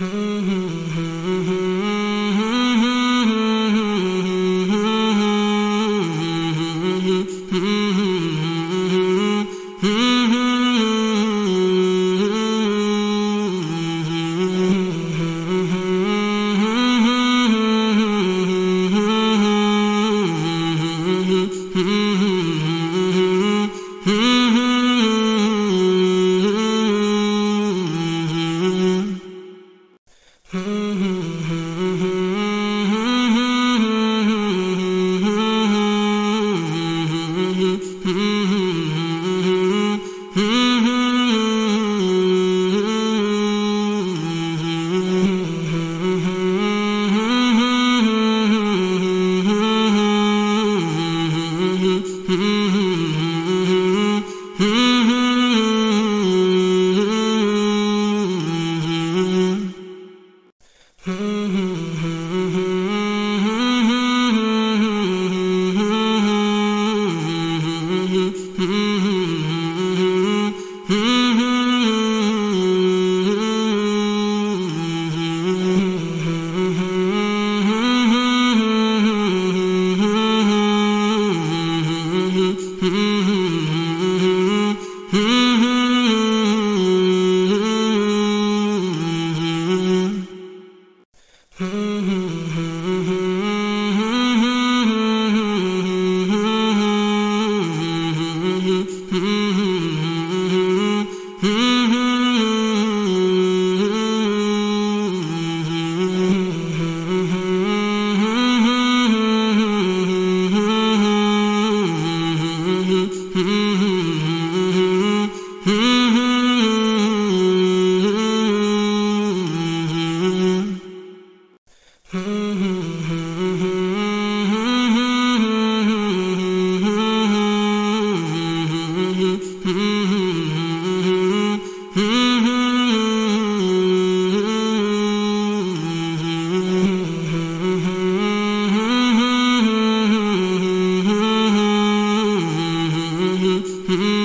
Mm-hmm. Mm-hmm. Mm-hmm. mm-hmm.